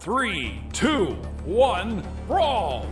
Three, two, one, brawl!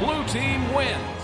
Blue team wins.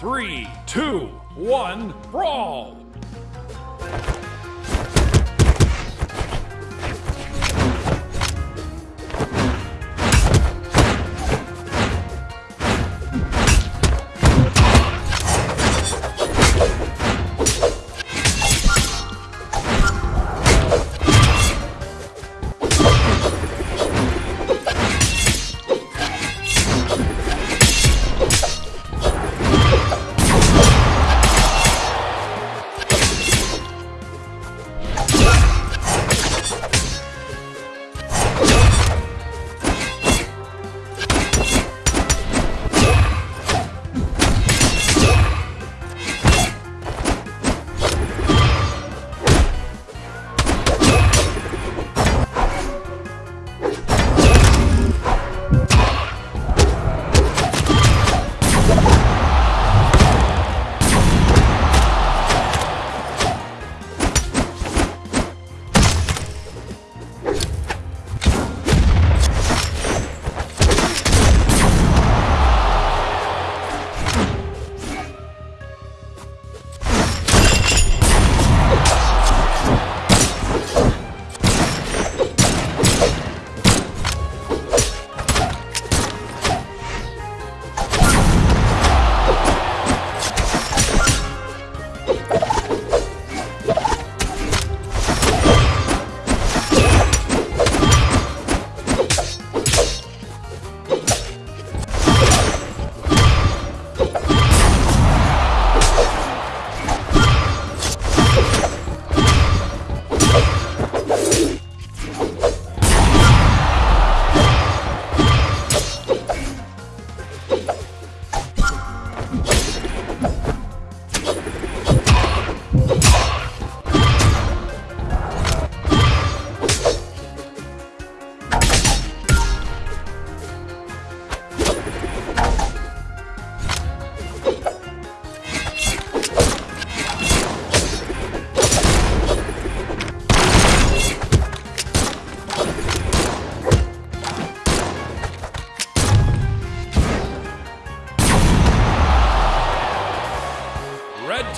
Three, two, one, brawl!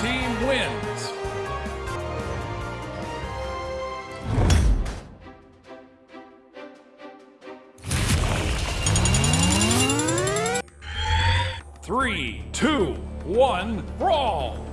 Team wins. Three, two, one, brawl!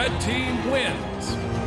Red Team wins.